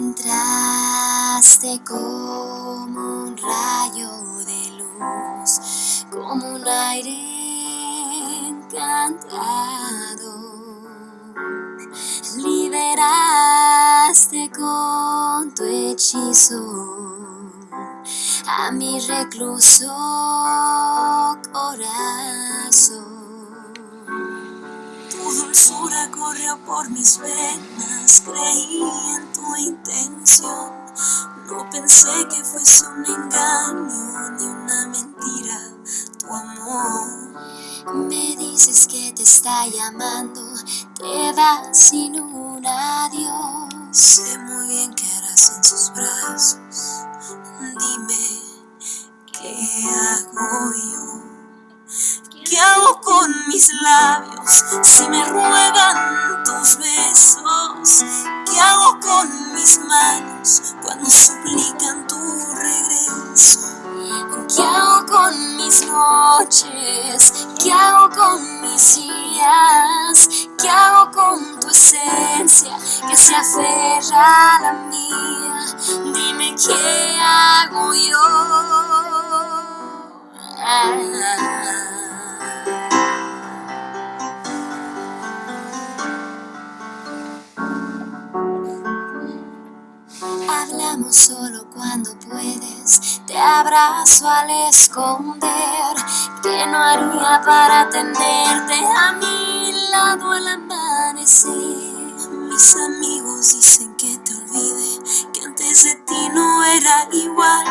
Entraste como un rayo de luz, como un aire encantado. Liberaste con tu hechizo a mi recluso corazón. Dulzura corrió por mis venas, creí en tu intención. No pensé que fuese un engaño ni una mentira tu amor. Me dices que te está llamando, te vas sin un adiós. Sé muy bien que harás en sus brazos. Dime, ¿qué hago yo? ¿Qué hago con mis labios si me ruegan tus besos? ¿Qué hago con mis manos cuando suplican tu regreso? ¿Qué hago con mis noches? ¿Qué hago con mis días? ¿Qué hago con tu esencia que se aferra a la mía? Dime qué hago yo. Solo cuando puedes, te abrazo al esconder, que no haría para tenerte a mi lado al amanecer. Mis amigos dicen que te olvide, que antes de ti no era igual.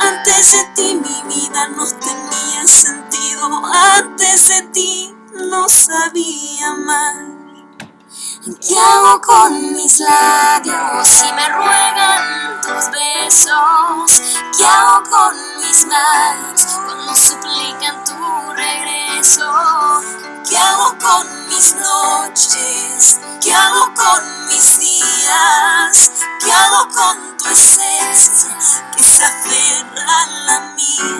Antes de ti mi vida no tenía sentido, antes de ti no sabía amar. ¿Qué hago con mis labios si me ruegan tus besos? ¿Qué hago con mis manos cuando suplican tu regreso? ¿Qué hago con mis noches? ¿Qué hago con mis días? ¿Qué hago con tu esencia que se aferra a la mía?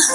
¿Qué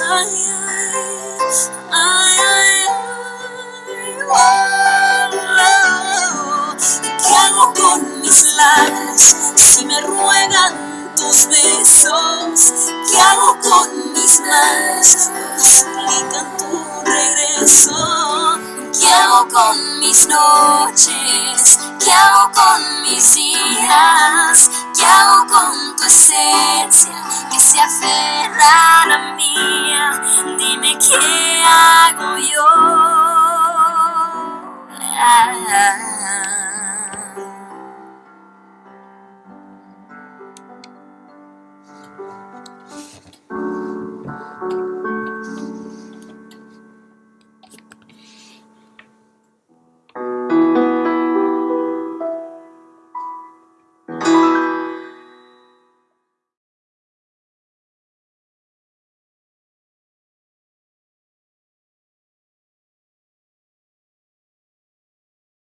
hago con mis labios si me ruegan tus besos? ¿Qué hago con mis manos cuando suplican tu regreso? ¿Qué hago con mis noches? ¿Qué hago con mis días? ¿Qué hago con tu esencia que se aferra mía, dime qué hago yo. Ah.